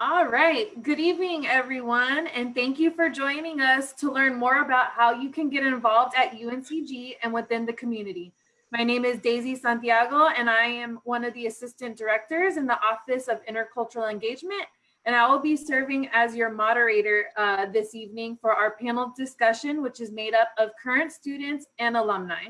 All right. Good evening, everyone, and thank you for joining us to learn more about how you can get involved at UNCG and within the community. My name is Daisy Santiago, and I am one of the assistant directors in the Office of Intercultural Engagement, and I will be serving as your moderator uh, this evening for our panel discussion, which is made up of current students and alumni.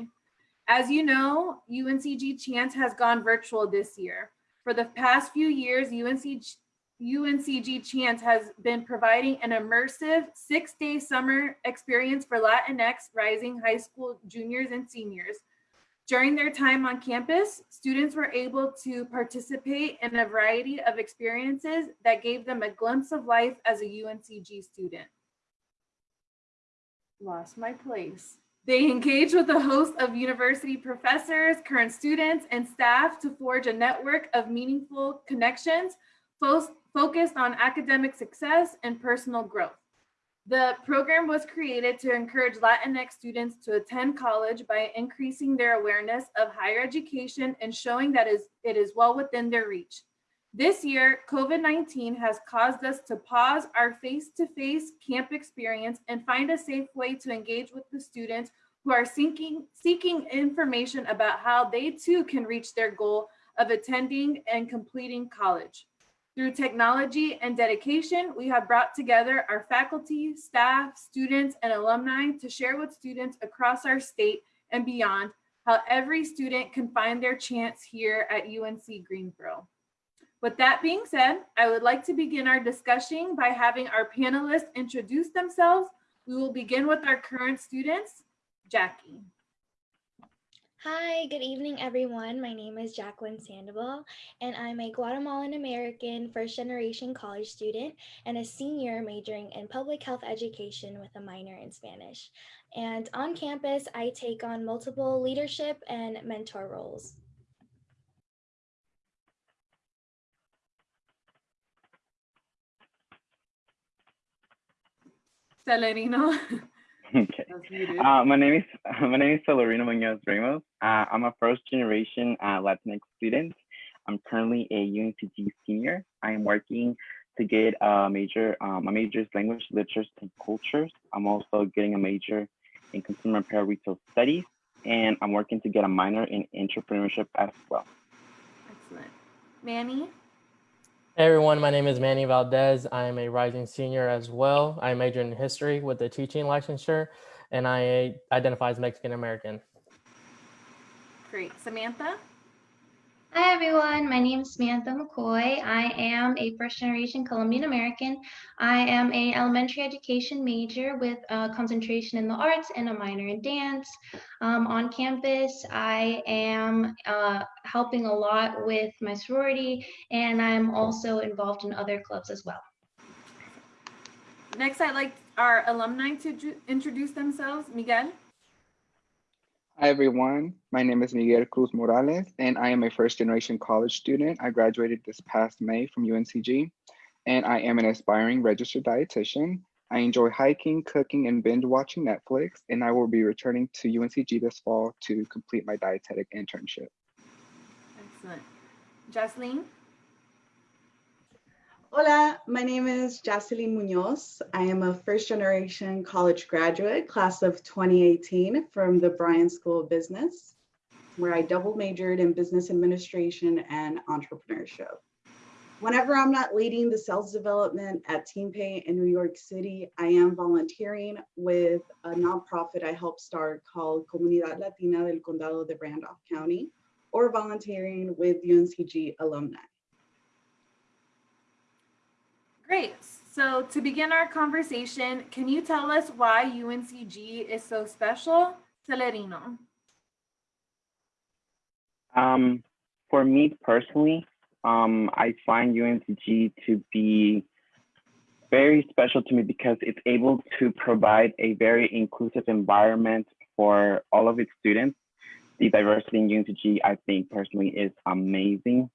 As you know, UNCG Chance has gone virtual this year. For the past few years, UNCG, UNCG Chance has been providing an immersive six-day summer experience for Latinx rising high school juniors and seniors. During their time on campus, students were able to participate in a variety of experiences that gave them a glimpse of life as a UNCG student. Lost my place. They engage with a host of university professors, current students, and staff to forge a network of meaningful connections focused on academic success and personal growth. The program was created to encourage Latinx students to attend college by increasing their awareness of higher education and showing that it is well within their reach. This year, COVID-19 has caused us to pause our face-to-face -face camp experience and find a safe way to engage with the students who are seeking, seeking information about how they too can reach their goal of attending and completing college. Through technology and dedication, we have brought together our faculty, staff, students, and alumni to share with students across our state and beyond how every student can find their chance here at UNC Greensboro. With that being said, I would like to begin our discussion by having our panelists introduce themselves. We will begin with our current students, Jackie. Hi, good evening, everyone. My name is Jacqueline Sandoval, and I'm a Guatemalan American first generation college student and a senior majoring in public health education with a minor in Spanish. And on campus, I take on multiple leadership and mentor roles. Celerino. Okay. Uh, my name is my name is Celerino Munoz Ramos. Uh, I'm a first generation uh, Latinx student. I'm currently a UNCG senior. I am working to get a major. Um, my major is language, literature, and cultures. I'm also getting a major in consumer apparel retail studies, and I'm working to get a minor in entrepreneurship as well. Excellent, Manny. Hey everyone, my name is Manny Valdez. I am a rising senior as well. I majored in history with a teaching licensure and I identify as Mexican American. Great. Samantha? Hi, everyone. My name is Samantha McCoy. I am a first generation Colombian American. I am a elementary education major with a concentration in the arts and a minor in dance. Um, on campus, I am uh, helping a lot with my sorority, and I'm also involved in other clubs as well. Next, I'd like our alumni to introduce themselves. Miguel? Hi, everyone. My name is Miguel Cruz Morales, and I am a first generation college student. I graduated this past May from UNCG, and I am an aspiring registered dietitian. I enjoy hiking, cooking, and binge watching Netflix, and I will be returning to UNCG this fall to complete my dietetic internship. Excellent. Jocelyn? Hola, my name is Jocelyn Munoz. I am a first generation college graduate, class of 2018 from the Bryan School of Business, where I double majored in business administration and entrepreneurship. Whenever I'm not leading the sales development at TeamPay in New York City, I am volunteering with a nonprofit I helped start called Comunidad Latina del Condado de Randolph County, or volunteering with UNCG alumni. Great. So to begin our conversation, can you tell us why UNCG is so special? Celerino. Um, for me personally, um, I find UNCG to be very special to me because it's able to provide a very inclusive environment for all of its students. The diversity in UNCG, I think personally is amazing.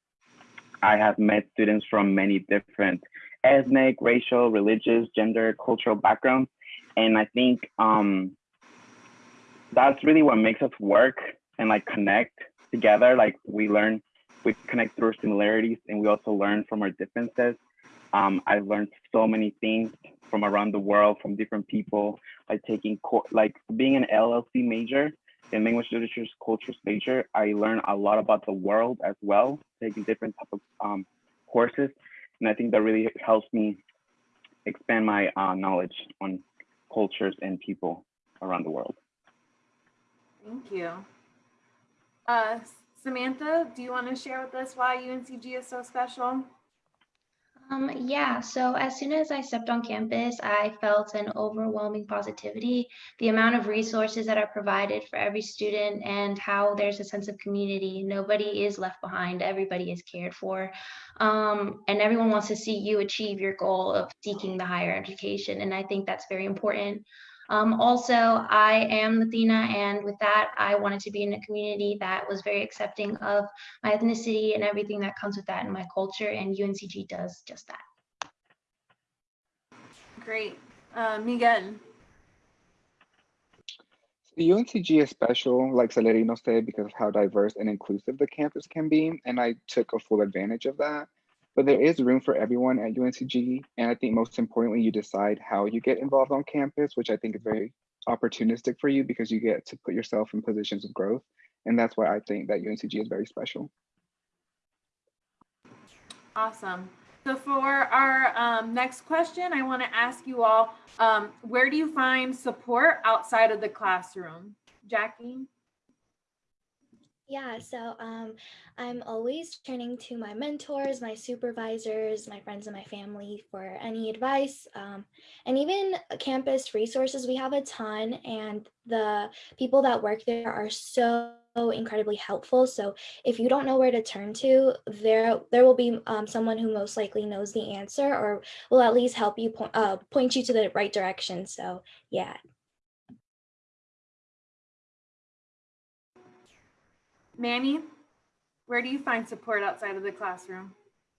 I have met students from many different ethnic, racial, religious, gender, cultural backgrounds. And I think um, that's really what makes us work and like connect together. Like we learn, we connect through similarities and we also learn from our differences. Um, I learned so many things from around the world, from different people, like taking, like being an LLC major, in language Literatures Cultures major, I learned a lot about the world as well, taking different type of um, courses. And I think that really helps me expand my uh, knowledge on cultures and people around the world. Thank you. Uh, Samantha, do you want to share with us why UNCG is so special? Um, yeah, so as soon as I stepped on campus, I felt an overwhelming positivity. The amount of resources that are provided for every student and how there's a sense of community. Nobody is left behind, everybody is cared for. Um, and everyone wants to see you achieve your goal of seeking the higher education. And I think that's very important. Um, also, I am Latina, and with that, I wanted to be in a community that was very accepting of my ethnicity and everything that comes with that in my culture, and UNCG does just that. Great. Uh, Miguel. The UNCG is special, like Celerino said, because of how diverse and inclusive the campus can be, and I took a full advantage of that. But there is room for everyone at UNCG. And I think most importantly, you decide how you get involved on campus, which I think is very opportunistic for you because you get to put yourself in positions of growth. And that's why I think that UNCG is very special. Awesome. So for our um, next question, I want to ask you all, um, where do you find support outside of the classroom? Jackie? Yeah, so um, I'm always turning to my mentors, my supervisors, my friends and my family for any advice. Um, and even campus resources, we have a ton and the people that work there are so incredibly helpful. So if you don't know where to turn to, there there will be um, someone who most likely knows the answer or will at least help you point, uh, point you to the right direction. So yeah, Manny, where do you find support outside of the classroom?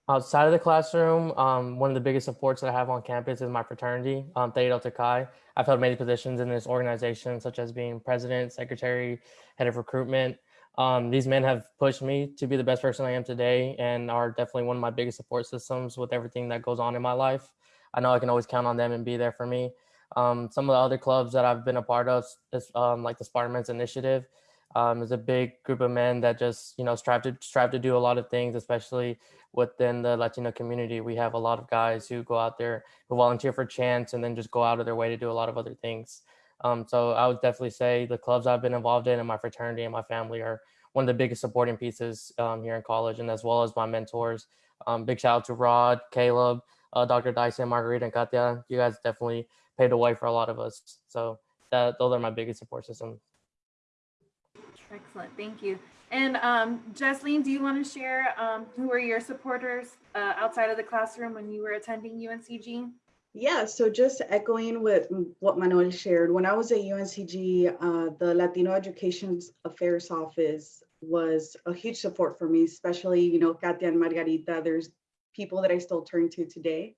Outside of the classroom, um, one of the biggest supports that I have on campus is my fraternity, um, Theta Delta Chi. I've held many positions in this organization, such as being president, secretary, head of recruitment. Um, these men have pushed me to be the best person I am today and are definitely one of my biggest support systems with everything that goes on in my life. I know I can always count on them and be there for me. Um, some of the other clubs that I've been a part of, is, um, like the Spartan Men's Initiative, um, is a big group of men that just you know strive to strive to do a lot of things, especially within the Latino community. We have a lot of guys who go out there who volunteer for chance and then just go out of their way to do a lot of other things. Um, so I would definitely say the clubs I've been involved in and my fraternity and my family are one of the biggest supporting pieces um, here in college and as well as my mentors. Um, big shout out to Rod, Caleb, uh, Dr. Dyson, Margarita, and Katia. You guys definitely paved the way for a lot of us. So that, those are my biggest support systems. Excellent, thank you. And um, Jesseline, do you want to share um, who were your supporters uh, outside of the classroom when you were attending UNCG? Yeah, so just echoing with what Manuel shared, when I was at UNCG, uh, the Latino Education Affairs Office was a huge support for me, especially, you know, Katia and Margarita, there's people that I still turn to today.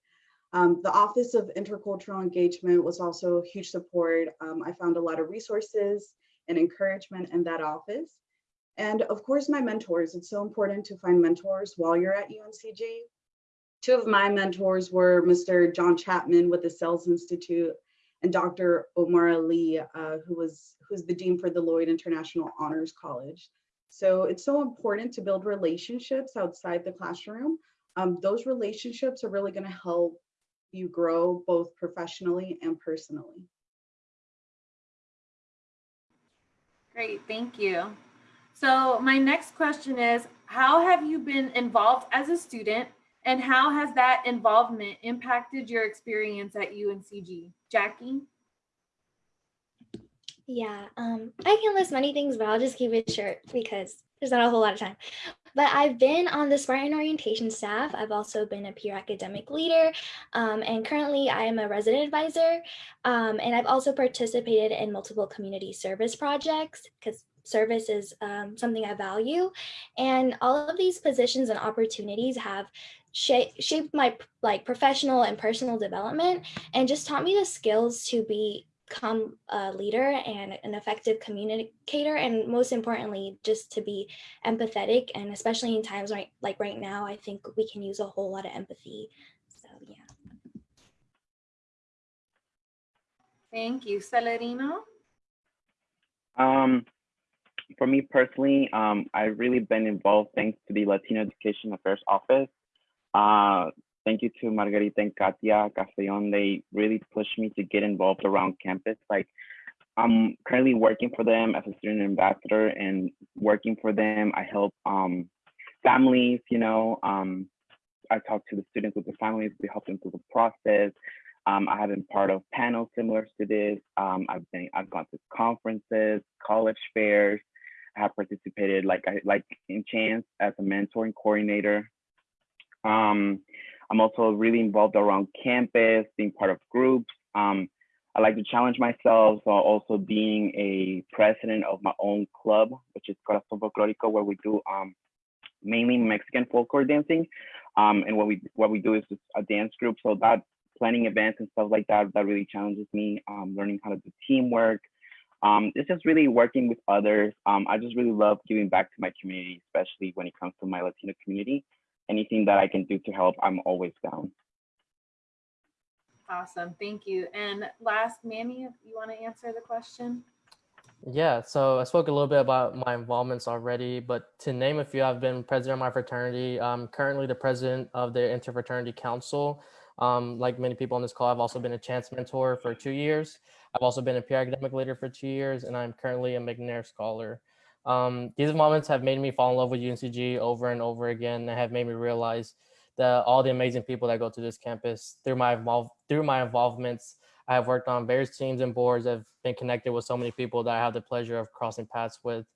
Um, the Office of Intercultural Engagement was also a huge support. Um, I found a lot of resources and encouragement in that office. And of course, my mentors. It's so important to find mentors while you're at UNCG. Two of my mentors were Mr. John Chapman with the Sales Institute and Dr. Omar Ali, uh, who was who's the Dean for the Lloyd International Honors College. So it's so important to build relationships outside the classroom. Um, those relationships are really gonna help you grow both professionally and personally. Great, thank you. So my next question is, how have you been involved as a student and how has that involvement impacted your experience at UNCG? Jackie? Yeah, um, I can list many things, but I'll just keep it short because there's not a whole lot of time. But I've been on the Spartan orientation staff. I've also been a peer academic leader, um, and currently I am a resident advisor. Um, and I've also participated in multiple community service projects because service is um, something I value. And all of these positions and opportunities have shaped my like professional and personal development and just taught me the skills to be become a leader and an effective communicator and most importantly just to be empathetic and especially in times right like right now i think we can use a whole lot of empathy So yeah. Thank you. Celerino? Um, for me personally, um, I've really been involved thanks to the Latino Education Affairs Office. Uh, thank you to Margarita and Katia Castellon. They really pushed me to get involved around campus. Like, I'm currently working for them as a student ambassador and working for them. I help um, families, you know, um, I talk to the students with the families, we help them through the process. Um, I have been part of panels similar to this. Um, I've been, I've gone to conferences, college fairs. I have participated like I like in Chance as a mentoring coordinator. Um, I'm also really involved around campus, being part of groups. Um, I like to challenge myself, so also being a president of my own club, which is Corazón Folclórico, where we do um, mainly Mexican folklore dancing. Um, and what we what we do is a dance group. So that planning events and stuff like that, that really challenges me. Um, learning how to do teamwork. Um, it's just really working with others. Um, I just really love giving back to my community, especially when it comes to my Latino community. Anything that I can do to help, I'm always down. Awesome. Thank you. And last, Manny, if you want to answer the question? Yeah, so I spoke a little bit about my involvements already, but to name a few, I've been president of my fraternity. I'm currently the president of the Interfraternity Council. Um, like many people on this call, I've also been a chance mentor for two years. I've also been a peer academic leader for two years, and I'm currently a McNair Scholar. Um, these moments have made me fall in love with UNCG over and over again and have made me realize that all the amazing people that go to this campus through my involve through my involvements I have worked on various teams and boards. I've been connected with so many people that I have the pleasure of crossing paths with.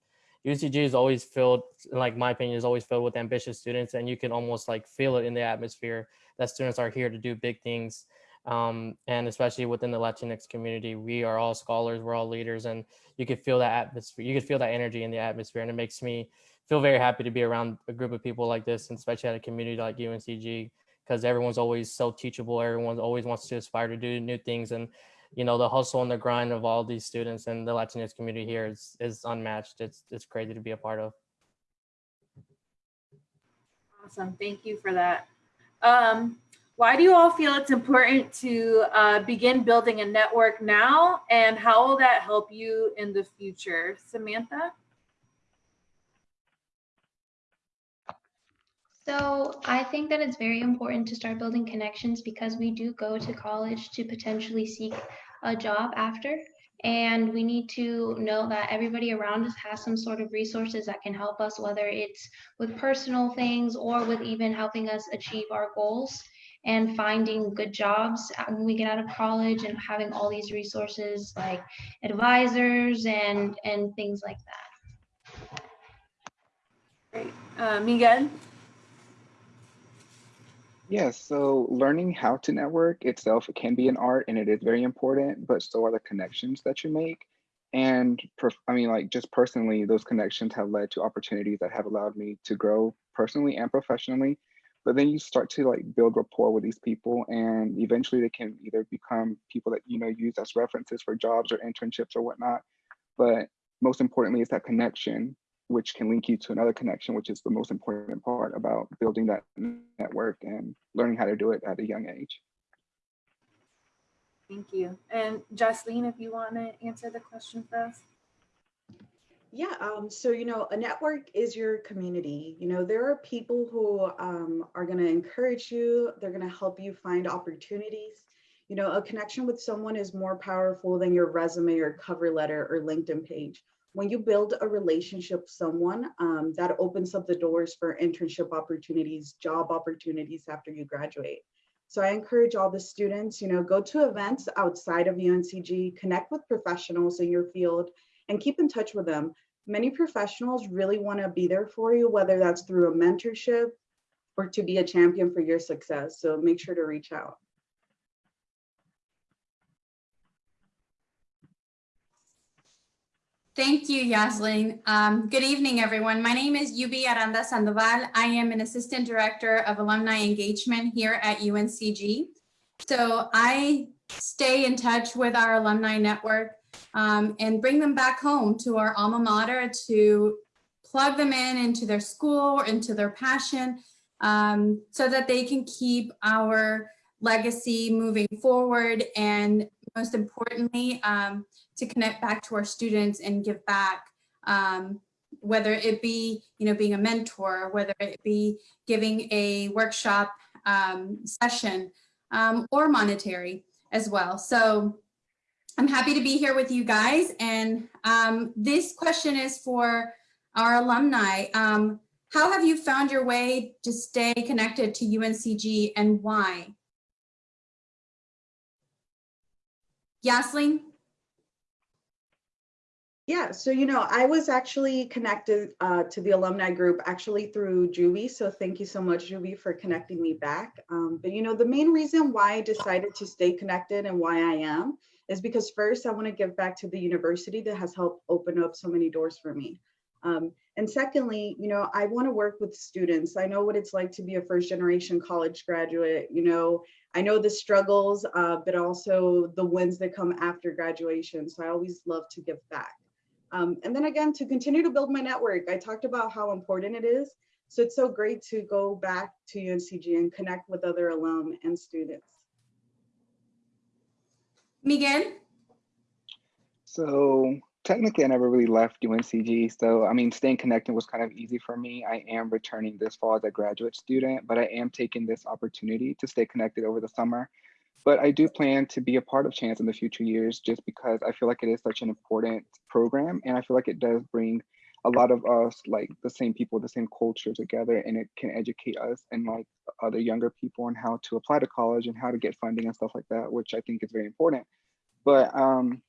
UCG is always filled, like my opinion, is always filled with ambitious students, and you can almost like feel it in the atmosphere that students are here to do big things. Um, and especially within the Latinx community, we are all scholars, we're all leaders, and you could feel that atmosphere. You could feel that energy in the atmosphere, and it makes me feel very happy to be around a group of people like this, and especially at a community like UNCG because everyone's always so teachable. Everyone always wants to aspire to do new things. And, you know, the hustle and the grind of all these students and the Latinx community here is, is unmatched. It's, it's crazy to be a part of. Awesome. Thank you for that. Um, why do you all feel it's important to uh, begin building a network now? And how will that help you in the future? Samantha? So I think that it's very important to start building connections because we do go to college to potentially seek a job after. And we need to know that everybody around us has some sort of resources that can help us, whether it's with personal things or with even helping us achieve our goals and finding good jobs when we get out of college and having all these resources like advisors and and things like that. Great. Uh, Miguel? Yes, so learning how to network itself can be an art and it is very important, but so are the connections that you make. And I mean, like just personally, those connections have led to opportunities that have allowed me to grow personally and professionally. But then you start to like build rapport with these people, and eventually they can either become people that you know use as references for jobs or internships or whatnot. But most importantly, is that connection which can link you to another connection, which is the most important part about building that network and learning how to do it at a young age. Thank you. And Jocelyn, if you want to answer the question for us. Yeah, um, so, you know, a network is your community. You know, there are people who um, are going to encourage you, they're going to help you find opportunities. You know, a connection with someone is more powerful than your resume or cover letter or LinkedIn page when you build a relationship with someone, um, that opens up the doors for internship opportunities, job opportunities after you graduate. So I encourage all the students, you know, go to events outside of UNCG, connect with professionals in your field and keep in touch with them. Many professionals really wanna be there for you, whether that's through a mentorship or to be a champion for your success. So make sure to reach out. Thank you, Yaslin. Um, good evening, everyone. My name is Yubi Aranda Sandoval. I am an Assistant Director of Alumni Engagement here at UNCG. So I stay in touch with our alumni network um, and bring them back home to our alma mater to plug them in into their school or into their passion um, so that they can keep our legacy moving forward and most importantly, um, to connect back to our students and give back, um, whether it be, you know, being a mentor, whether it be giving a workshop um, session um, or monetary as well. So I'm happy to be here with you guys. And um, this question is for our alumni. Um, how have you found your way to stay connected to UNCG and why? Yasleen? Yeah, so you know, I was actually connected uh, to the alumni group actually through Yubi. So thank you so much, Yubi, for connecting me back. Um, but you know, the main reason why I decided to stay connected and why I am is because first I want to give back to the university that has helped open up so many doors for me. Um, and secondly, you know, I want to work with students. I know what it's like to be a first generation college graduate. You know, I know the struggles, uh, but also the wins that come after graduation. So I always love to give back. Um, and then again, to continue to build my network, I talked about how important it is. So it's so great to go back to UNCG and connect with other alum and students. Miguel? So technically, I never really left UNCG. So, I mean, staying connected was kind of easy for me. I am returning this fall as a graduate student, but I am taking this opportunity to stay connected over the summer. But I do plan to be a part of Chance in the future years just because I feel like it is such an important program. And I feel like it does bring a lot of us, like the same people, the same culture together, and it can educate us and like other younger people on how to apply to college and how to get funding and stuff like that, which I think is very important. But um,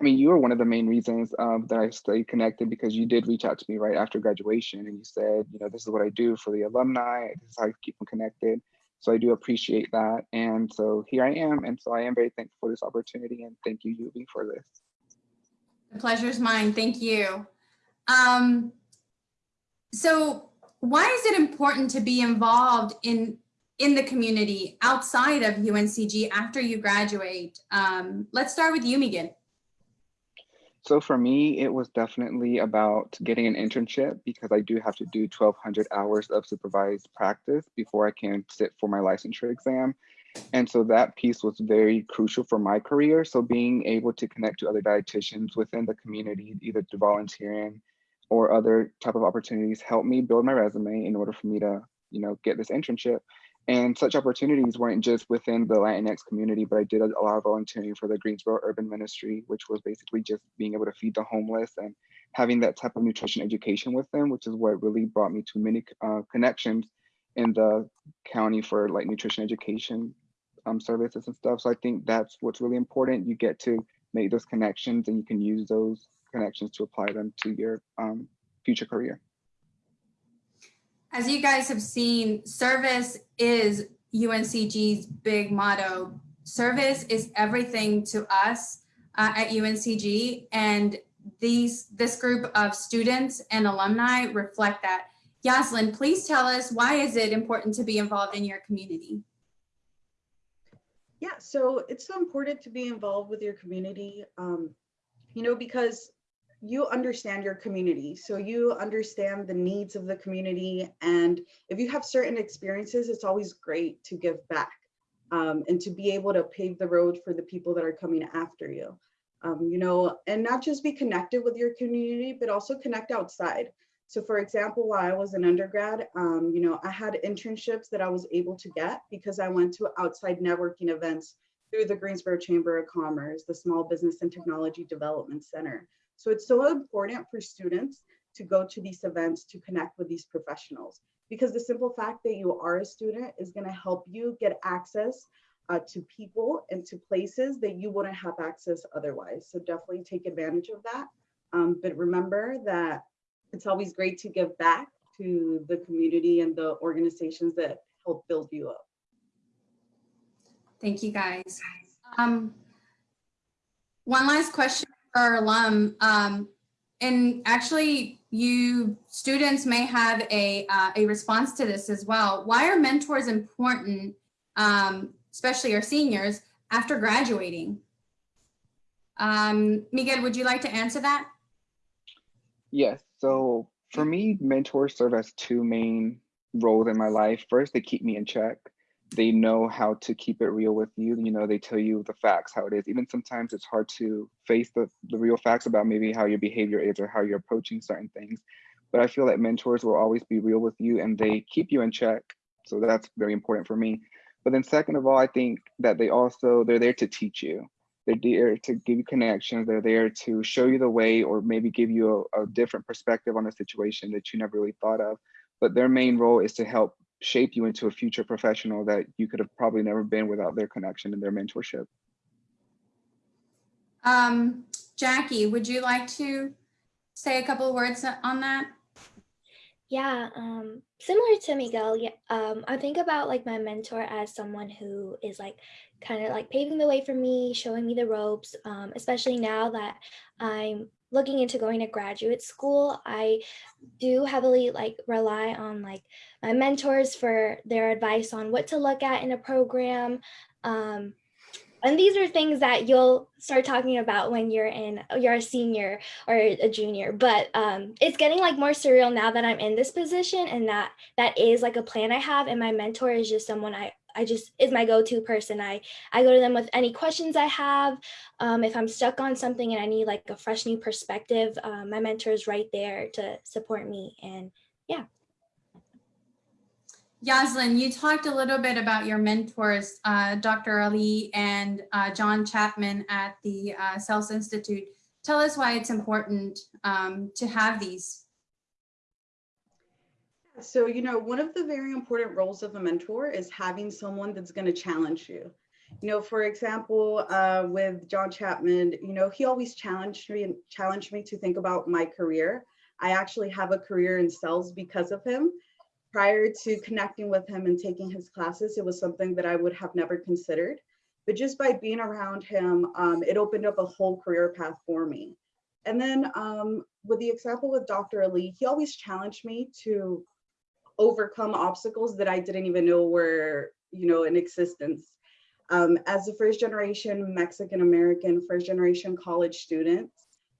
I mean, you were one of the main reasons um, that I stayed connected because you did reach out to me right after graduation and you said, you know, this is what I do for the alumni. This is how I keep them connected. So I do appreciate that. And so here I am. And so I am very thankful for this opportunity and thank you, Yubi, for this. The pleasure's mine. Thank you. Um, so why is it important to be involved in in the community outside of UNCG after you graduate? Um, let's start with you, Megan. So for me, it was definitely about getting an internship because I do have to do 1200 hours of supervised practice before I can sit for my licensure exam. And so that piece was very crucial for my career. So being able to connect to other dietitians within the community, either through volunteering or other type of opportunities helped me build my resume in order for me to, you know, get this internship. And such opportunities weren't just within the Latinx community, but I did a lot of volunteering for the Greensboro Urban Ministry, which was basically just being able to feed the homeless and having that type of nutrition education with them, which is what really brought me to many uh, connections in the county for like nutrition education um, services and stuff. So I think that's what's really important. You get to make those connections and you can use those connections to apply them to your um, future career. As you guys have seen, service is UNCG's big motto. Service is everything to us uh, at UNCG and these this group of students and alumni reflect that. Yaslin, please tell us why is it important to be involved in your community? Yeah, so it's so important to be involved with your community, um, you know, because you understand your community. So you understand the needs of the community. And if you have certain experiences, it's always great to give back um, and to be able to pave the road for the people that are coming after you. Um, you know, and not just be connected with your community, but also connect outside. So for example, while I was an undergrad, um, you know, I had internships that I was able to get because I went to outside networking events through the Greensboro Chamber of Commerce, the Small Business and Technology Development Center. So it's so important for students to go to these events to connect with these professionals because the simple fact that you are a student is going to help you get access uh, to people and to places that you wouldn't have access otherwise. So definitely take advantage of that. Um, but remember that it's always great to give back to the community and the organizations that help build you up. Thank you guys. Um, one last question our alum. Um, and actually you students may have a, uh, a response to this as well. Why are mentors important, um, especially our seniors, after graduating? Um, Miguel, would you like to answer that? Yes. So for me, mentors serve as two main roles in my life. First, they keep me in check. They know how to keep it real with you. You know, they tell you the facts, how it is. Even sometimes it's hard to face the, the real facts about maybe how your behavior is or how you're approaching certain things. But I feel that mentors will always be real with you and they keep you in check. So that's very important for me. But then second of all, I think that they also, they're there to teach you. They're there to give you connections. They're there to show you the way or maybe give you a, a different perspective on a situation that you never really thought of. But their main role is to help shape you into a future professional that you could have probably never been without their connection and their mentorship. Um, Jackie, would you like to say a couple of words on that? Yeah, um, similar to Miguel, yeah, um, I think about like my mentor as someone who is like kind of like paving the way for me, showing me the ropes, um, especially now that I'm looking into going to graduate school. I do heavily like rely on like my mentors for their advice on what to look at in a program, um, and these are things that you'll start talking about when you're in you're a senior or a junior but um, it's getting like more surreal now that i'm in this position and that that is like a plan i have and my mentor is just someone i I just is my go-to person. I I go to them with any questions I have. Um, if I'm stuck on something and I need like a fresh new perspective, um, my mentor is right there to support me. And yeah. Yaslin, you talked a little bit about your mentors, uh, Dr. Ali and uh, John Chapman at the uh, Sales Institute. Tell us why it's important um, to have these. So, you know, one of the very important roles of a mentor is having someone that's going to challenge you. You know, for example, uh, with John Chapman, you know, he always challenged me and challenged me to think about my career. I actually have a career in sales because of him prior to connecting with him and taking his classes, it was something that I would have never considered. But just by being around him, um, it opened up a whole career path for me. And then um, with the example with Dr. Ali, he always challenged me to overcome obstacles that I didn't even know were, you know, in existence. Um, as a first generation Mexican American, first generation college student,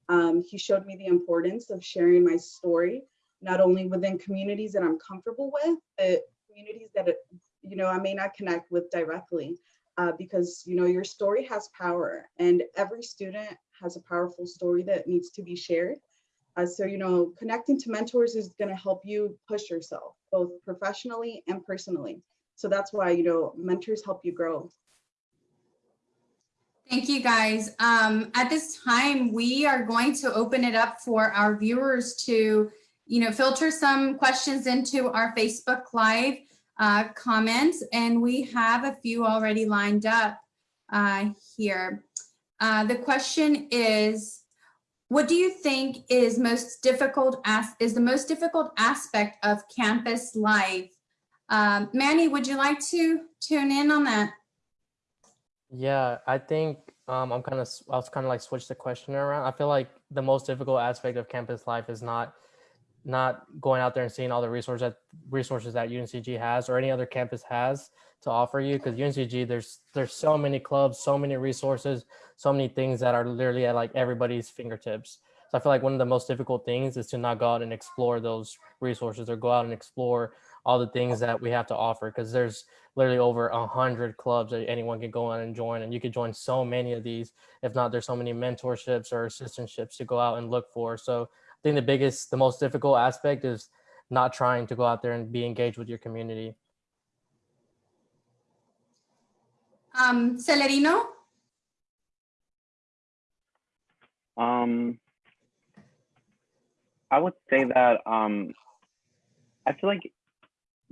um, he showed me the importance of sharing my story not only within communities that I'm comfortable with, but communities that, you know, I may not connect with directly uh, because, you know, your story has power and every student has a powerful story that needs to be shared. Uh, so, you know, connecting to mentors is going to help you push yourself both professionally and personally. So that's why, you know, mentors help you grow. Thank you guys. Um, at this time, we are going to open it up for our viewers to you know, filter some questions into our Facebook Live uh, comments, and we have a few already lined up uh, here. Uh, the question is, what do you think is most difficult as is the most difficult aspect of campus life? Um, Manny, would you like to tune in on that? Yeah, I think um, I'm kind of I was kind of like switch the question around. I feel like the most difficult aspect of campus life is not not going out there and seeing all the resources that resources that UNCG has or any other campus has to offer you because UNCG there's there's so many clubs, so many resources, so many things that are literally at like everybody's fingertips. So I feel like one of the most difficult things is to not go out and explore those resources or go out and explore all the things that we have to offer because there's literally over a hundred clubs that anyone can go on and join and you could join so many of these if not there's so many mentorships or assistantships to go out and look for so I think the biggest, the most difficult aspect is not trying to go out there and be engaged with your community. Um, Celerino? Um, I would say that um, I feel like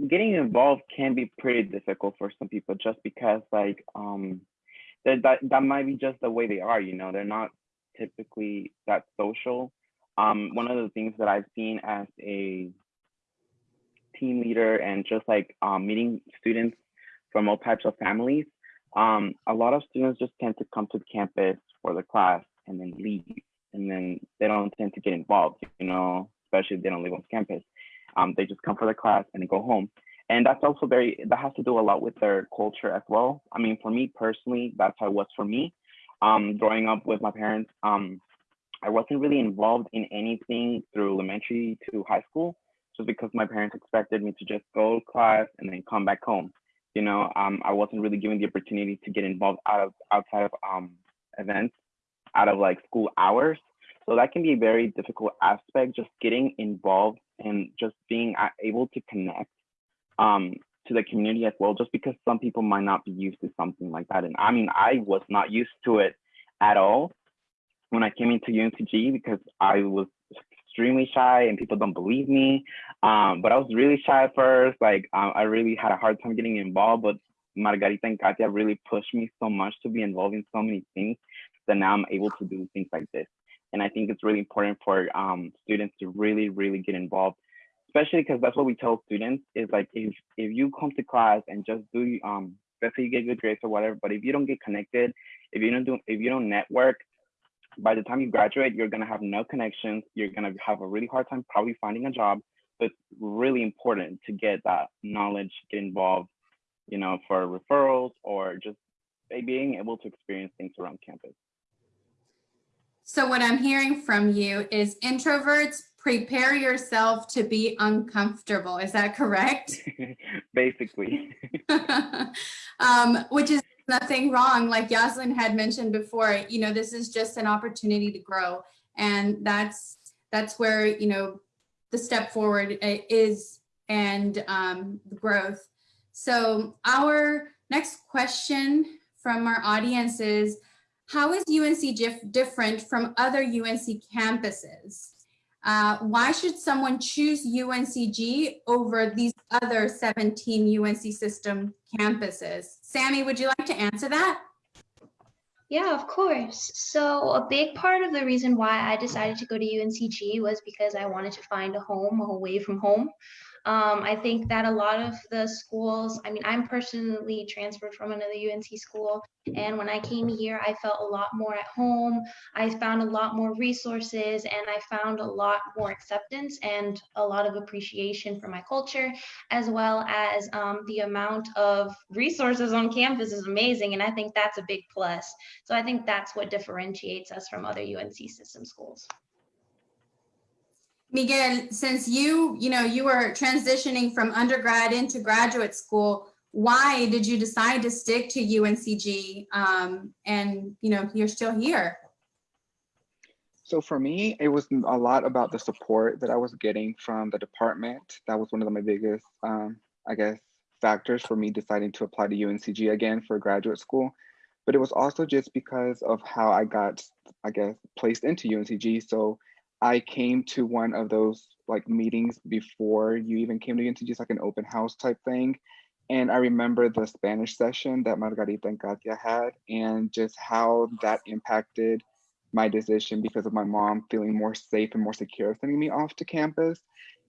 getting involved can be pretty difficult for some people just because like um, that, that, might be just the way they are, you know, they're not typically that social um, one of the things that I've seen as a team leader and just like um, meeting students from all types of families, um, a lot of students just tend to come to the campus for the class and then leave. And then they don't tend to get involved, you know, especially if they don't live on campus. Um, they just come for the class and go home. And that's also very, that has to do a lot with their culture as well. I mean, for me personally, that's how it was for me. Um, growing up with my parents, um, I wasn't really involved in anything through elementary to high school, just because my parents expected me to just go to class and then come back home. You know, um, I wasn't really given the opportunity to get involved out of outside of um, events, out of like school hours. So that can be a very difficult aspect, just getting involved and just being able to connect um, to the community as well, just because some people might not be used to something like that. And I mean, I was not used to it at all when I came into UNCG because I was extremely shy and people don't believe me. Um, but I was really shy at first. Like I really had a hard time getting involved, but Margarita and Katia really pushed me so much to be involved in so many things that now I'm able to do things like this. And I think it's really important for um, students to really, really get involved, especially because that's what we tell students is like, if, if you come to class and just do, um, let's say you get good grades or whatever, but if you don't get connected, if you don't do, if you don't network, by the time you graduate, you're gonna have no connections. You're gonna have a really hard time probably finding a job. But it's really important to get that knowledge, get involved, you know, for referrals or just being able to experience things around campus. So what I'm hearing from you is introverts, prepare yourself to be uncomfortable. Is that correct? Basically. um, which is nothing wrong. Like Yaslin had mentioned before, you know, this is just an opportunity to grow. And that's that's where, you know, the step forward is and um, growth. So our next question from our audience is, how is UNC dif- different from other UNC campuses? Uh, why should someone choose UNCG over these other 17 UNC system campuses? Sammy, would you like to answer that? Yeah, of course. So a big part of the reason why I decided to go to UNCG was because I wanted to find a home away from home. Um, I think that a lot of the schools, I mean, I'm personally transferred from another UNC school. And when I came here, I felt a lot more at home. I found a lot more resources and I found a lot more acceptance and a lot of appreciation for my culture, as well as um, the amount of resources on campus is amazing. And I think that's a big plus. So I think that's what differentiates us from other UNC system schools. Miguel, since you, you know, you were transitioning from undergrad into graduate school, why did you decide to stick to UNCG? Um, and, you know, you're still here. So for me, it was a lot about the support that I was getting from the department. That was one of my biggest, um, I guess, factors for me deciding to apply to UNCG again for graduate school. But it was also just because of how I got, I guess, placed into UNCG. So I came to one of those like meetings before you even came to UNCG, it's like an open house type thing. And I remember the Spanish session that Margarita and Katia had and just how that impacted my decision because of my mom feeling more safe and more secure sending me off to campus.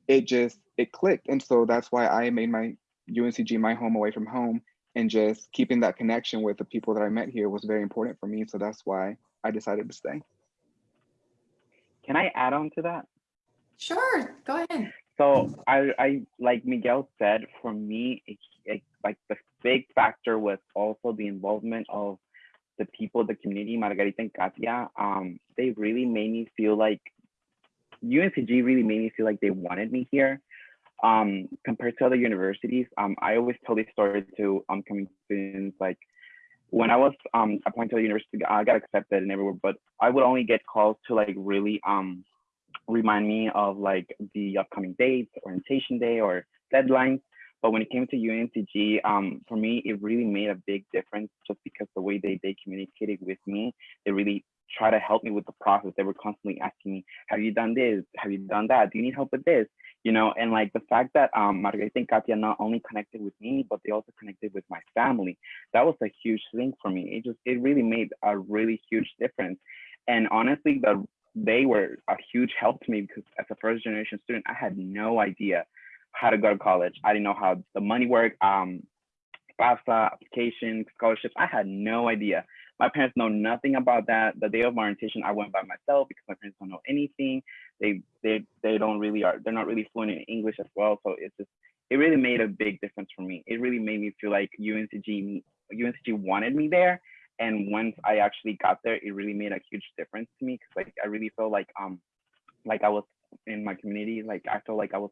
It just, it clicked. And so that's why I made my UNCG my home away from home and just keeping that connection with the people that I met here was very important for me. So that's why I decided to stay. Can I add on to that? Sure, go ahead. So I, I like Miguel said, for me, it, it, like the big factor was also the involvement of the people, the community, Margarita and Katia. Um, they really made me feel like UNCG really made me feel like they wanted me here. Um, compared to other universities, um, I always tell this story to upcoming students. Like when I was um, appointed to the university, I got accepted and everywhere, but I would only get calls to like really um, remind me of like the upcoming dates, orientation day, or deadlines. But when it came to UNCG, um, for me, it really made a big difference just because the way they, they communicated with me, they really try to help me with the process. They were constantly asking me, have you done this? Have you done that? Do you need help with this? You know, and like the fact that um, Margarita and Katia not only connected with me, but they also connected with my family. That was a huge thing for me. It just, it really made a really huge difference. And honestly, the they were a huge help to me because as a first generation student, I had no idea how to go to college. I didn't know how the money worked, um, FAFSA, application, scholarships. I had no idea. My parents know nothing about that. The day of my orientation, I went by myself because my parents don't know anything. They they they don't really are they're not really fluent in English as well. So it's just it really made a big difference for me. It really made me feel like UNCG UNCG wanted me there. And once I actually got there, it really made a huge difference to me because like I really felt like um like I was in my community. Like I felt like I was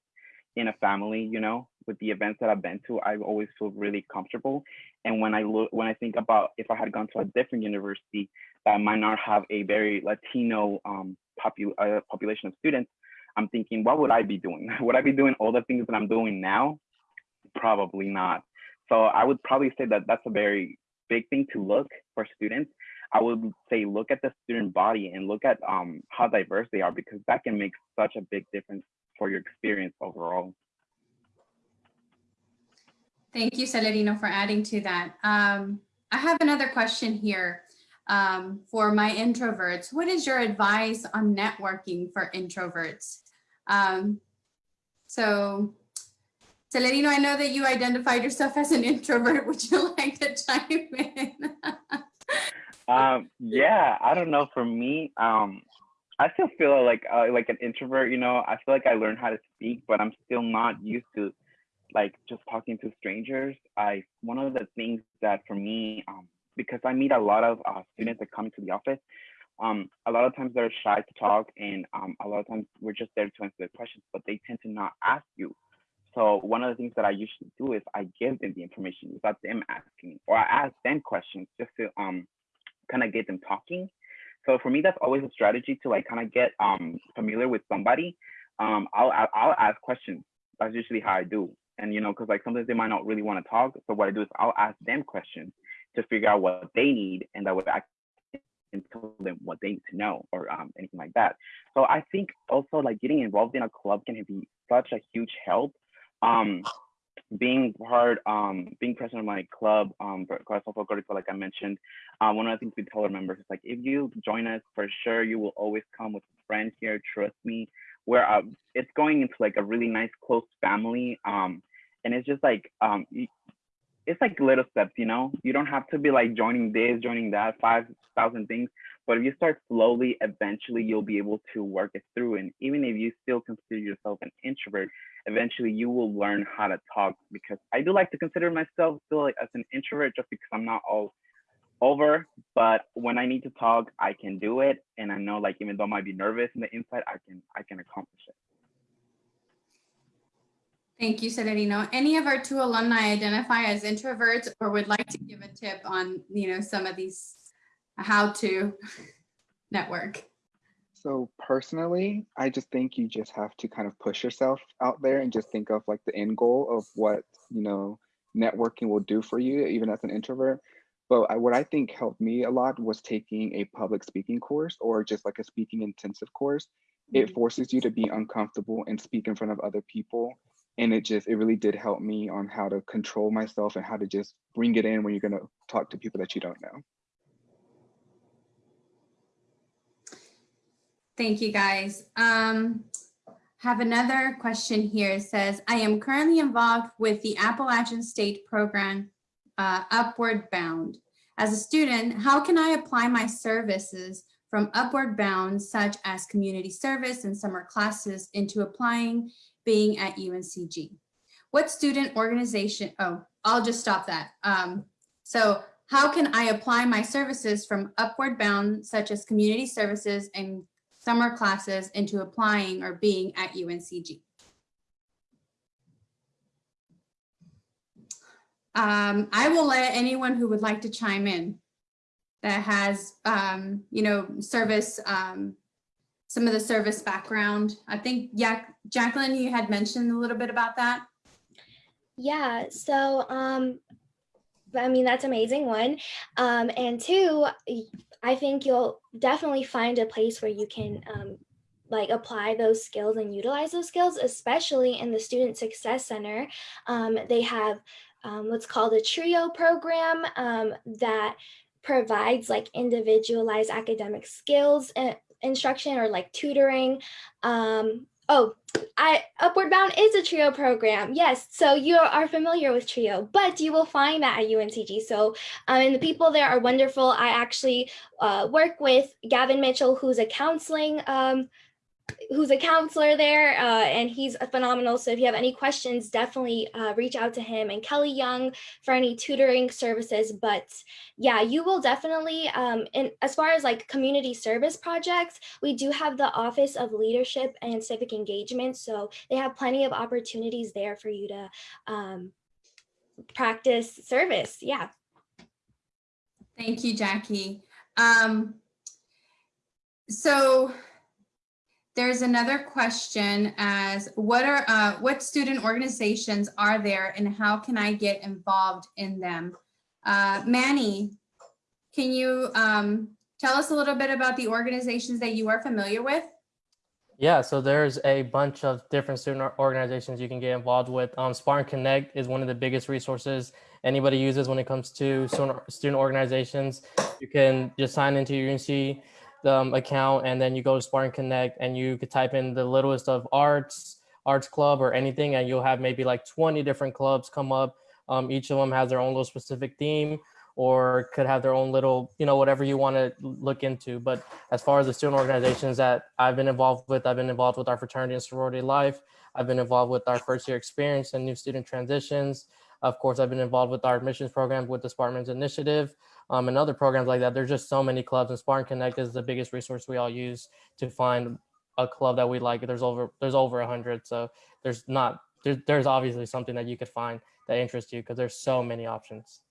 in a family, you know, with the events that I've been to, I always feel really comfortable. And when I look, when I think about if I had gone to a different university that might not have a very Latino um, popu- uh, population of students, I'm thinking, what would I be doing? would I be doing all the things that I'm doing now? Probably not. So I would probably say that that's a very big thing to look for students. I would say look at the student body and look at um, how diverse they are because that can make such a big difference for your experience overall. Thank you, Celerino, for adding to that. Um, I have another question here um, for my introverts. What is your advice on networking for introverts? Um, so, Celerino, I know that you identified yourself as an introvert. Would you like to chime in? um, yeah, I don't know. For me, um, I still feel like uh, like an introvert. You know, I feel like I learned how to speak, but I'm still not used to like just talking to strangers. I one of the things that for me, um, because I meet a lot of uh, students that come into the office, um, a lot of times they're shy to talk, and um, a lot of times we're just there to answer their questions, but they tend to not ask you. So one of the things that I usually do is I give them the information without them asking or I ask them questions just to um kind of get them talking. So for me, that's always a strategy to like kind of get um familiar with somebody. Um, I'll I'll ask questions. That's usually how I do and you know because like sometimes they might not really want to talk so what i do is i'll ask them questions to figure out what they need and that would act and tell them what they need to know or um, anything like that. So i think also like getting involved in a club can be such a huge help. Um being part um being president of my club um like i mentioned um one of the things we tell our members is like if you join us for sure you will always come with a friend here trust me. Where uh, it's going into like a really nice close family um and it's just like um it's like little steps you know? You don't have to be like joining this joining that five thousand things but if you start slowly eventually you'll be able to work it through and even if you still consider yourself an introvert eventually you will learn how to talk because i do like to consider myself still like as an introvert just because i'm not all over but when i need to talk i can do it and i know like even though i might be nervous in the inside i can i can accomplish it Thank you, Celerino. Any of our two alumni identify as introverts or would like to give a tip on, you know, some of these, how to network? So personally, I just think you just have to kind of push yourself out there and just think of like the end goal of what, you know, networking will do for you, even as an introvert. But I, what I think helped me a lot was taking a public speaking course or just like a speaking intensive course. It mm-hmm. forces you to be uncomfortable and speak in front of other people and it just it really did help me on how to control myself and how to just bring it in when you're going to talk to people that you don't know. Thank you guys. Um have another question here. It says i am currently involved with the appalachian state program uh, upward bound. As a student how can i apply my services from upward bound such as community service and summer classes into applying being at UNCG. What student organization, oh, I'll just stop that. Um, so how can I apply my services from upward bound, such as community services and summer classes into applying or being at UNCG? Um, I will let anyone who would like to chime in that has, um, you know, service um, some of the service background. I think, yeah, Jacqueline, you had mentioned a little bit about that. Yeah, so um, I mean, that's amazing, one. Um, and two, I think you'll definitely find a place where you can um, like apply those skills and utilize those skills, especially in the Student Success Center. Um, they have um, what's called a TRIO program um, that provides like individualized academic skills and instruction or like tutoring. Um, oh, I Upward Bound is a TRIO program. Yes, so you are familiar with TRIO, but you will find that at UNCG. So, um, and the people there are wonderful. I actually uh, work with Gavin Mitchell, who's a counseling um, who's a counselor there, uh, and he's a phenomenal. So if you have any questions, definitely uh, reach out to him and Kelly Young for any tutoring services. But yeah, you will definitely, um, and as far as like community service projects, we do have the Office of Leadership and Civic Engagement. So they have plenty of opportunities there for you to um, practice service. Yeah. Thank you, Jackie. Um, so there's another question as what are uh, what student organizations are there and how can I get involved in them? Uh, Manny, can you um, tell us a little bit about the organizations that you are familiar with? Yeah, so there's a bunch of different student organizations you can get involved with. Um, Spartan Connect is one of the biggest resources anybody uses when it comes to student student organizations. You can just sign into your UNC um, account and then you go to Spartan Connect and you could type in the littlest of arts, arts club or anything, and you'll have maybe like 20 different clubs come up. Um, each of them has their own little specific theme or could have their own little, you know, whatever you want to look into. But as far as the student organizations that I've been involved with, I've been involved with our fraternity and sorority life. I've been involved with our first year experience and new student transitions. Of course, I've been involved with our admissions program with the Spartans Initiative um, and other programs like that. There's just so many clubs and Spartan Connect is the biggest resource we all use to find a club that we like. There's over there's over a hundred. So there's not there's, there's obviously something that you could find that interests you because there's so many options.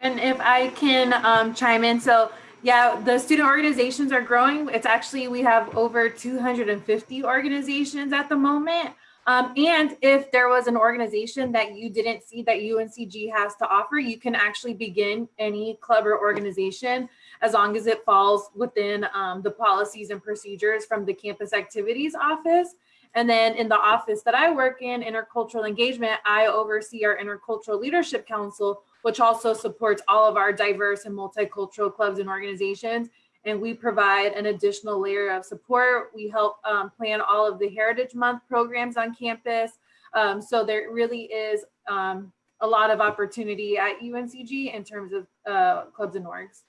And if I can um, chime in, so yeah, the student organizations are growing. It's actually, we have over 250 organizations at the moment. Um, and if there was an organization that you didn't see that UNCG has to offer, you can actually begin any club or organization as long as it falls within um, the policies and procedures from the campus activities office. And then in the office that I work in, intercultural engagement, I oversee our intercultural leadership council, which also supports all of our diverse and multicultural clubs and organizations. And we provide an additional layer of support. We help um, plan all of the Heritage Month programs on campus. Um, so there really is um, a lot of opportunity at UNCG in terms of uh, clubs and orgs.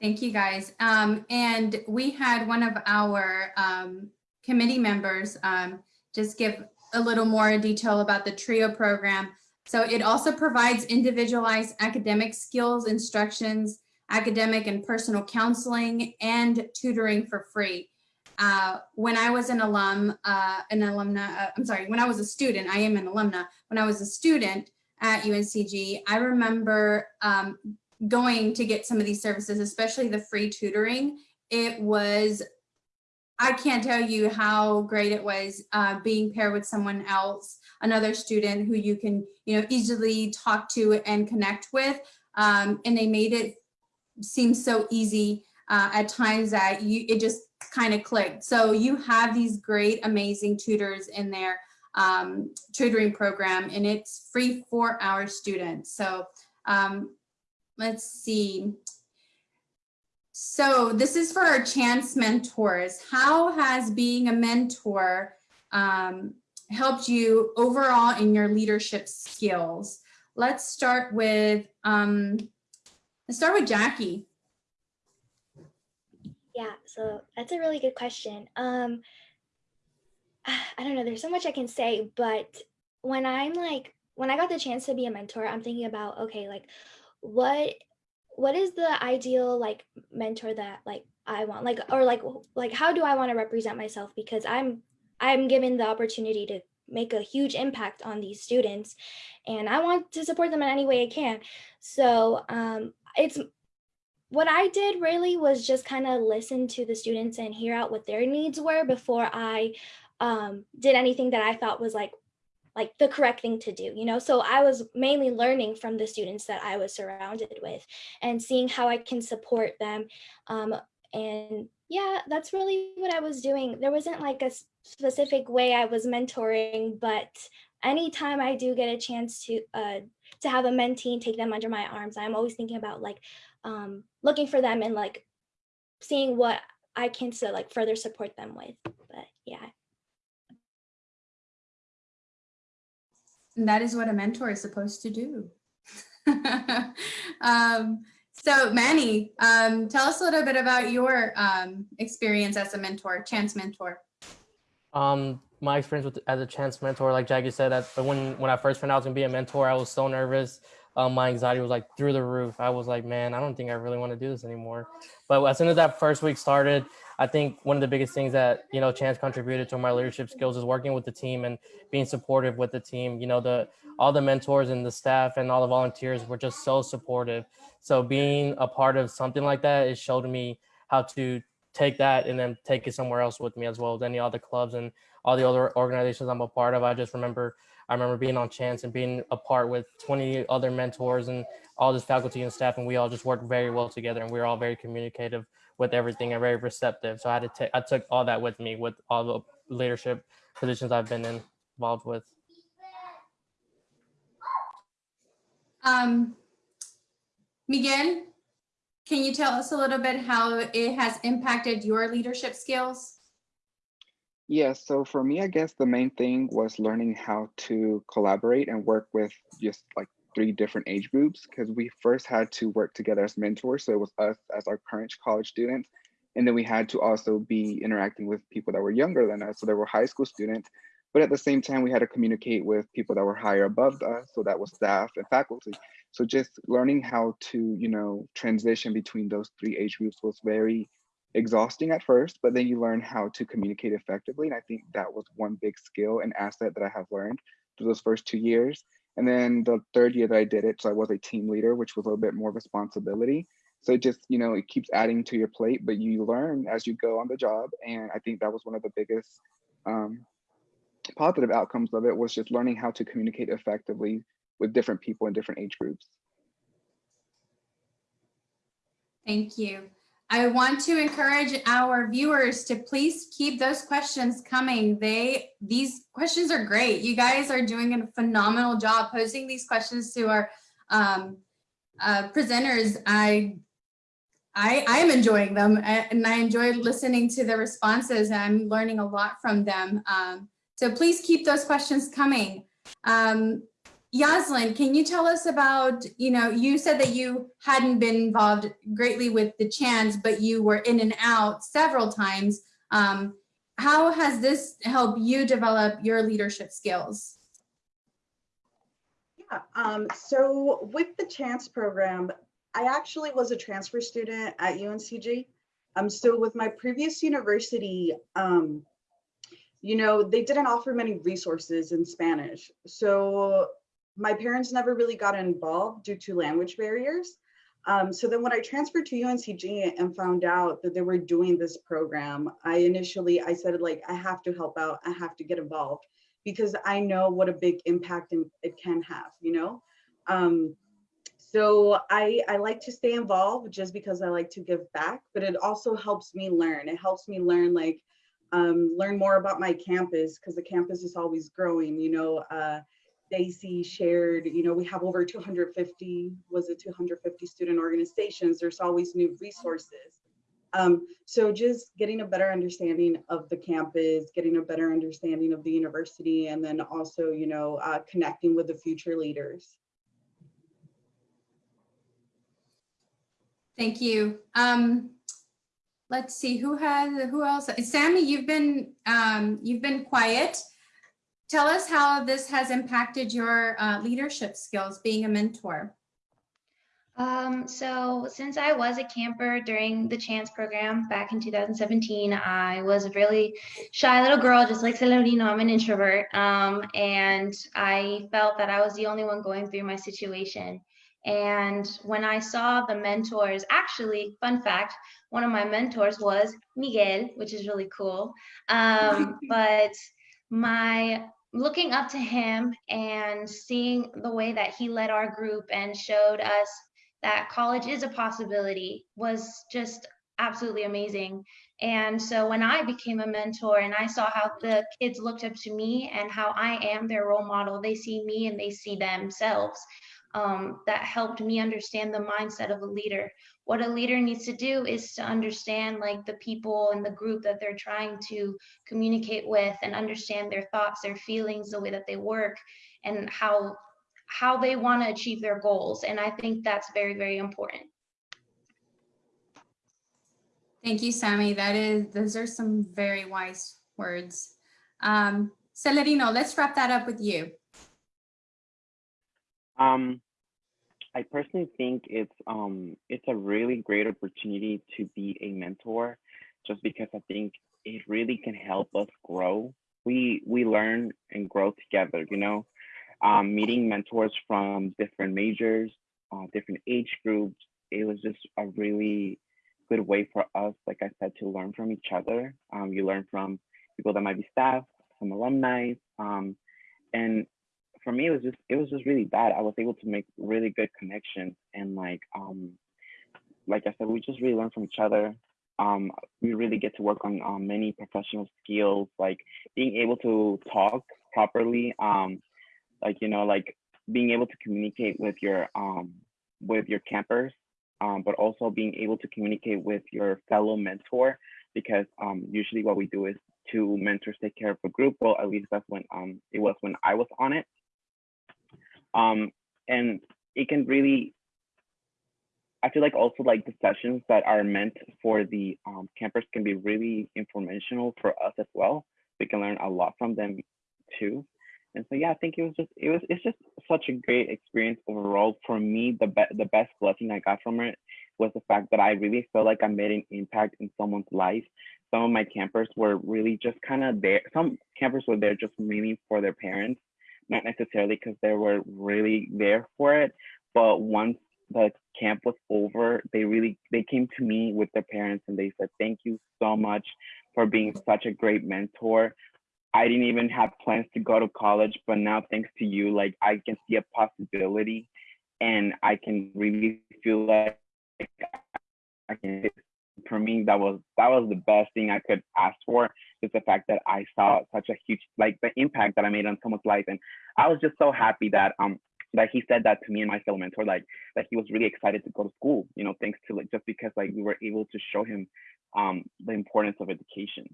Thank you, guys. Um, and we had one of our um, committee members um, just give a little more detail about the TRIO program. So it also provides individualized academic skills, instructions, academic and personal counseling, and tutoring for free. Uh, when I was an alum, uh, an alumna, uh, I'm sorry, when I was a student, I am an alumna. When I was a student at UNCG, I remember um, going to get some of these services, especially the free tutoring. It was I can't tell you how great it was uh, being paired with someone else, another student who you can, you know, easily talk to and connect with. Um, and they made it seem so easy uh, at times that you it just kind of clicked. So you have these great, amazing tutors in their um, tutoring program, and it's free for our students. So um, let's see. So this is for our chance mentors. How has being a mentor um, helped you overall in your leadership skills? Let's start with, um, let's start with Jackie. Yeah, so that's a really good question. Um, I don't know, there's so much I can say, but when I'm like, when I got the chance to be a mentor, I'm thinking about, okay, like what what is the ideal like mentor that like I want like or like like how do I want to represent myself because I'm I'm given the opportunity to make a huge impact on these students and I want to support them in any way I can. So um it's what I did really was just kind of listen to the students and hear out what their needs were before I um, did anything that I thought was like like the correct thing to do, you know? So I was mainly learning from the students that I was surrounded with and seeing how I can support them. Um, and yeah, that's really what I was doing. There wasn't like a specific way I was mentoring, but anytime I do get a chance to uh, to have a mentee and take them under my arms, I'm always thinking about like um, looking for them and like seeing what I can to like further support them with. But That is what a mentor is supposed to do. um, So Manny, um, tell us a little bit about your um, experience as a mentor, chance mentor. Um, my experience with as a chance mentor, like Jackie said, that when when I first found out I was gonna be a mentor, I was so nervous. Um, my anxiety was like through the roof. I was like, man, I don't think I really want to do this anymore. But as soon as that first week started, I think one of the biggest things that you know Chance contributed to my leadership skills is working with the team and being supportive with the team. You know, the all the mentors and the staff and all the volunteers were just so supportive. So being a part of something like that, it showed me how to take that and then take it somewhere else with me as well as any other clubs and all the other organizations I'm a part of. I just remember I remember being on chance and being a part with 20 other mentors and all this faculty and staff and we all just worked very well together and we were all very communicative with everything and very receptive. So I had to take I took all that with me with all the leadership positions I've been in, involved with. Um, Miguel, can you tell us a little bit how it has impacted your leadership skills? Yeah, so for me, I guess the main thing was learning how to collaborate and work with just like three different age groups because we first had to work together as mentors. So it was us as our current college students. And then we had to also be interacting with people that were younger than us. So there were high school students, but at the same time, we had to communicate with people that were higher above us. So that was staff and faculty. So just learning how to, you know, transition between those three age groups was very exhausting at first, but then you learn how to communicate effectively. And I think that was one big skill and asset that I have learned through those first two years. And then the third year that I did it, so I was a team leader, which was a little bit more responsibility. So it just, you know, it keeps adding to your plate, but you learn as you go on the job. And I think that was one of the biggest um, positive outcomes of it was just learning how to communicate effectively with different people in different age groups. Thank you. I want to encourage our viewers to please keep those questions coming. They These questions are great. You guys are doing a phenomenal job posing these questions to our um, uh, presenters. I, I, I am enjoying them and I enjoy listening to the responses. and I'm learning a lot from them. Um, so please keep those questions coming. Um, Yaslin, can you tell us about, you know, you said that you hadn't been involved greatly with the chance, but you were in and out several times. Um, how has this helped you develop your leadership skills? Yeah, um, so with the chance program, I actually was a transfer student at UNCG. Um, so with my previous university, um, you know, they didn't offer many resources in Spanish. So my parents never really got involved due to language barriers. Um, so then when I transferred to UNCG and found out that they were doing this program, I initially, I said like, I have to help out, I have to get involved because I know what a big impact it can have, you know? Um, so I, I like to stay involved just because I like to give back, but it also helps me learn. It helps me learn like, um, learn more about my campus because the campus is always growing, you know, uh, Stacy shared, you know, we have over 250, was it 250 student organizations. There's always new resources. Um, so just getting a better understanding of the campus, getting a better understanding of the university, and then also, you know, uh, connecting with the future leaders. Thank you. Um, let's see who has who else. Sammy, you've been um, you've been quiet. Tell us how this has impacted your uh, leadership skills being a mentor. Um, so since I was a camper during the chance program back in 2017, I was a really shy little girl, just like Celerino, I'm an introvert. Um, and I felt that I was the only one going through my situation. And when I saw the mentors, actually, fun fact, one of my mentors was Miguel, which is really cool. Um, but my looking up to him and seeing the way that he led our group and showed us that college is a possibility was just absolutely amazing. And so when I became a mentor and I saw how the kids looked up to me and how I am their role model, they see me and they see themselves. Um, that helped me understand the mindset of a leader what a leader needs to do is to understand like the people and the group that they're trying to communicate with and understand their thoughts their feelings the way that they work and how how they want to achieve their goals and i think that's very very important Thank you, Sammy. That is, those are some very wise words. Um, Celerino, let's wrap that up with you. Um, I personally think it's um it's a really great opportunity to be a mentor, just because I think it really can help us grow. We we learn and grow together. You know, um, meeting mentors from different majors, uh, different age groups. It was just a really good way for us, like I said, to learn from each other. Um, you learn from people that might be staff, some alumni, um, and for me, it was just it was just really bad. I was able to make really good connections and like um like I said, we just really learn from each other. Um, we really get to work on um, many professional skills, like being able to talk properly. Um, like you know, like being able to communicate with your um with your campers, um, but also being able to communicate with your fellow mentor because um usually what we do is two mentors take care of a group. Well, at least that's when um it was when I was on it um and it can really i feel like also like the sessions that are meant for the um, campers can be really informational for us as well. We can learn a lot from them too. And so yeah i think it was just it was it's just such a great experience overall. For me the be- the best blessing i got from it was the fact that i really felt like i made an impact in someone's life. Some of my campers were really just kind of there some campers were there just mainly for their parents not necessarily because they were really there for it, but once the camp was over, they really they came to me with their parents and they said, "Thank you so much for being such a great mentor." I didn't even have plans to go to college, but now thanks to you, like I can see a possibility, and I can really feel like I can. For me, that was that was the best thing I could ask for is the fact that I saw such a huge like the impact that I made on someone's life, and I was just so happy that um that he said that to me and my fellow mentor, like that he was really excited to go to school, you know, thanks to like just because like we were able to show him um the importance of education.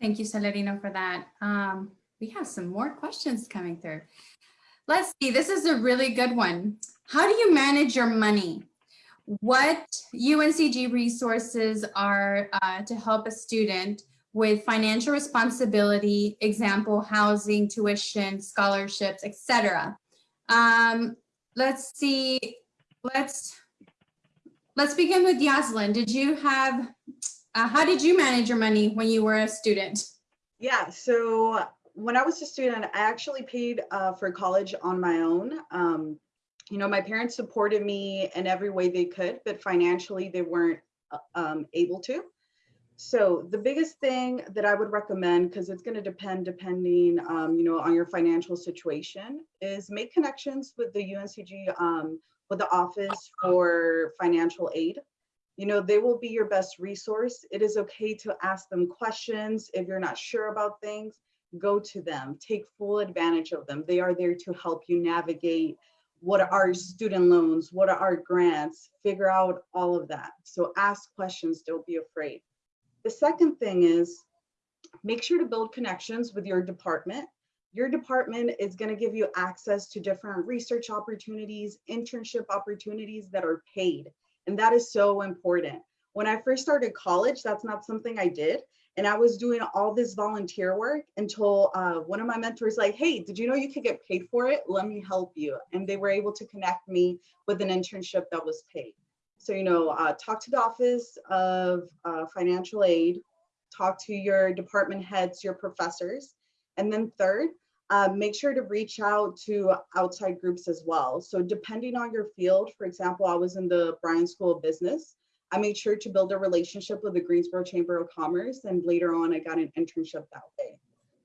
Thank you, Celerino, for that. Um, we have some more questions coming through. Let's see, this is a really good one. How do you manage your money? What UNCG resources are uh, to help a student with financial responsibility, example, housing, tuition, scholarships, etc. Um, let's see, let's, let's begin with Yaslin. Did you have, uh, how did you manage your money when you were a student? Yeah, so when I was a student, I actually paid uh, for college on my own. Um, you know, my parents supported me in every way they could, but financially they weren't uh, um, able to. So the biggest thing that I would recommend, because it's going to depend depending, um, you know, on your financial situation, is make connections with the UNCG, um, with the Office for Financial Aid. You know, they will be your best resource. It is okay to ask them questions if you're not sure about things. Go to them. Take full advantage of them. They are there to help you navigate what are our student loans, what are our grants, figure out all of that. So ask questions, don't be afraid. The second thing is make sure to build connections with your department. Your department is going to give you access to different research opportunities, internship opportunities that are paid. And that is so important. When I first started college, that's not something I did. And I was doing all this volunteer work until uh, one of my mentors like, hey, did you know you could get paid for it? Let me help you. And they were able to connect me with an internship that was paid. So, you know, uh, talk to the Office of uh, Financial Aid, talk to your department heads, your professors. And then third, uh, make sure to reach out to outside groups as well. So depending on your field, for example, I was in the Bryan School of Business. I made sure to build a relationship with the Greensboro Chamber of Commerce, and later on, I got an internship that way.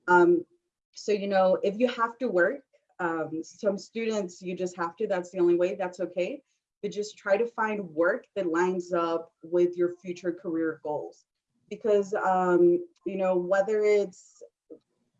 Um, so, you know, if you have to work, um, some students, you just have to, that's the only way, that's okay. But just try to find work that lines up with your future career goals. Because, um, you know, whether it's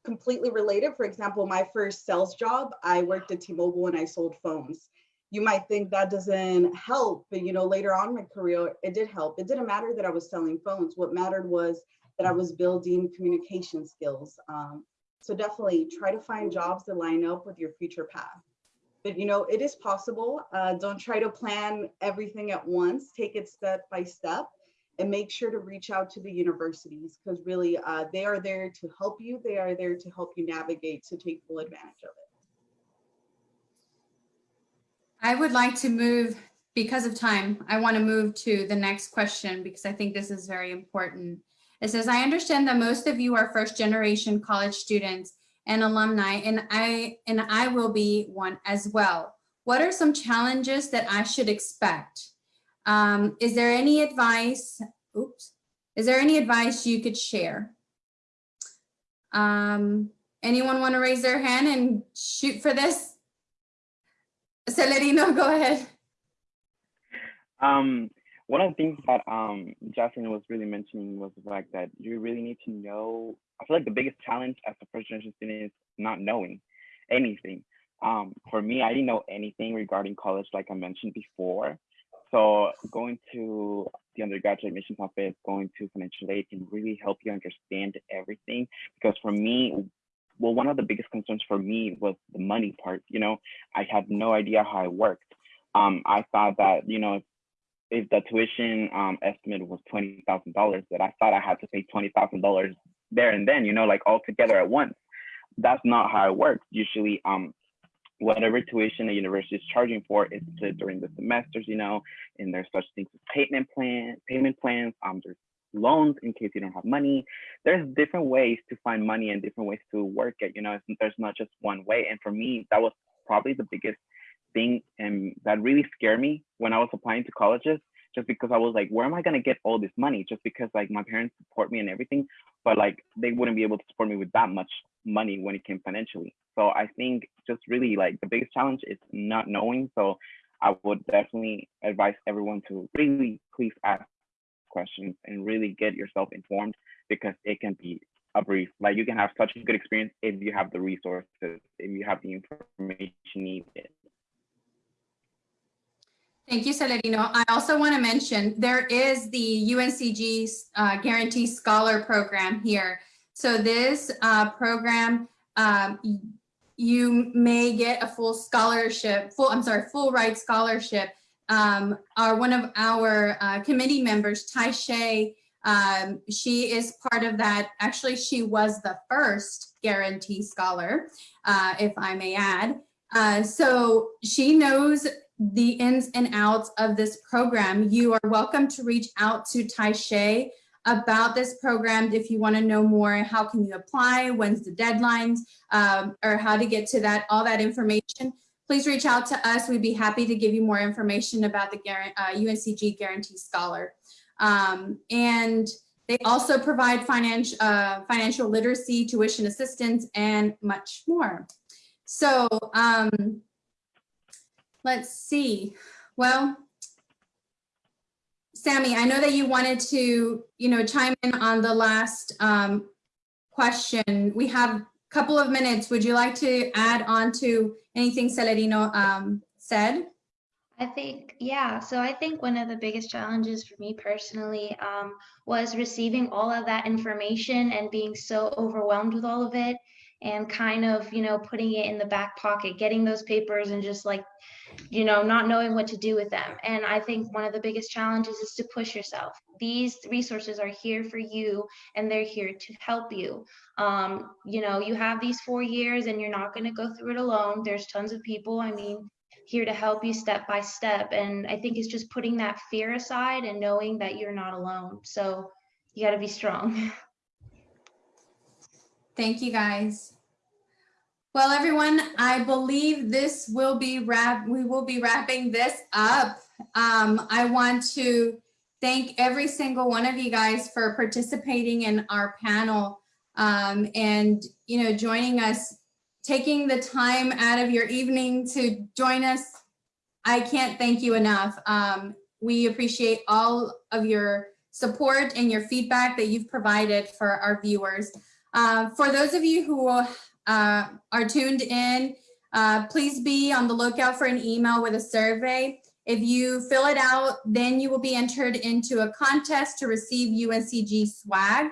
completely related, for example, my first sales job, I worked at T-Mobile and I sold phones you might think that doesn't help, but you know, later on in my career, it did help. It didn't matter that I was selling phones. What mattered was that I was building communication skills. Um, so definitely try to find jobs that line up with your future path. But you know, it is possible. Uh, don't try to plan everything at once. Take it step by step. and make sure to reach out to the universities because really uh, they are there to help you. They are there to help you navigate to take full advantage of it. I would like to move, because of time, I want to move to the next question because I think this is very important. It says, I understand that most of you are first generation college students and alumni, and I, and I will be one as well. What are some challenges that I should expect? Um, is there any advice, oops, is there any advice you could share? Um, anyone want to raise their hand and shoot for this? Celerino, go ahead. Um, one of the things that um, Justin was really mentioning was the fact that you really need to know. I feel like the biggest challenge as a first generation student is not knowing anything. Um, for me, I didn't know anything regarding college, like I mentioned before. So going to the undergraduate admissions office, going to financial aid can really help you understand everything. Because for me, well, one of the biggest concerns for me was the money part. You know, I had no idea how it worked. Um, I thought that, you know, if, if the tuition um, estimate was $20,000, that I thought I had to pay $20,000 there and then, you know, like all together at once. That's not how it works. Usually, um, whatever tuition a university is charging for is during the semesters, you know, and there's such things as payment plan, payment plans, um, there's loans in case you don't have money. There's different ways to find money and different ways to work it, you know, there's not just one way. And for me, that was probably the biggest thing and that really scared me when I was applying to colleges just because I was like, where am I gonna get all this money? Just because like my parents support me and everything, but like they wouldn't be able to support me with that much money when it came financially. So I think just really like the biggest challenge is not knowing. So I would definitely advise everyone to really please ask questions and really get yourself informed because it can be a brief. Like you can have such a good experience if you have the resources, if you have the information needed. Thank you, Celerino. I also want to mention there is the UNCG uh, Guarantee Scholar Program here. So this uh, program, um, you may get a full scholarship, full, I'm sorry, full ride scholarship. Um, our, one of our uh, committee members, Tai Shay, um, she is part of that. Actually, she was the first guarantee scholar, uh, if I may add. Uh, so she knows the ins and outs of this program. You are welcome to reach out to Tai Shay about this program if you want to know more how can you apply when's the deadlines um, or how to get to that all that information please reach out to us. We'd be happy to give you more information about the uh, uncg guarantee scholar. Um, and they also provide financial uh, financial literacy tuition assistance and much more. So um, let's see. Well Sammy, I know that you wanted to, you know, chime in on the last um, question. We have couple of minutes. Would you like to add on to anything Celerino um, said? I think, yeah. So I think one of the biggest challenges for me personally um, was receiving all of that information and being so overwhelmed with all of it and kind of, you know, putting it in the back pocket, getting those papers and just like you know, not knowing what to do with them. And I think one of the biggest challenges is to push yourself. These resources are here for you and they're here to help you. Um, you know, you have these four years and you're not going to go through it alone. There's tons of people, I mean, here to help you step by step. And I think it's just putting that fear aside and knowing that you're not alone. So you got to be strong. Thank you guys. Well, everyone, I believe this will be wrap. We will be wrapping this up. Um, I want to thank every single one of you guys for participating in our panel um, and you know joining us, taking the time out of your evening to join us. I can't thank you enough. Um, we appreciate all of your support and your feedback that you've provided for our viewers. Uh, for those of you who uh, are tuned in, uh, please be on the lookout for an email with a survey. If you fill it out, then you will be entered into a contest to receive UNCG swag.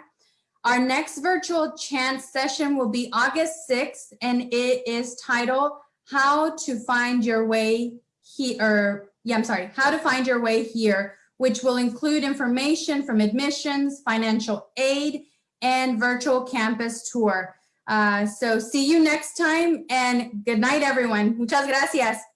Our next virtual chance session will be August 6th, and it is titled How to Find Your Way Here, yeah, I'm sorry, How to Find Your Way Here which will include information from admissions, financial aid, and virtual campus tour. Uh, so see you next time and good night, everyone. Muchas gracias.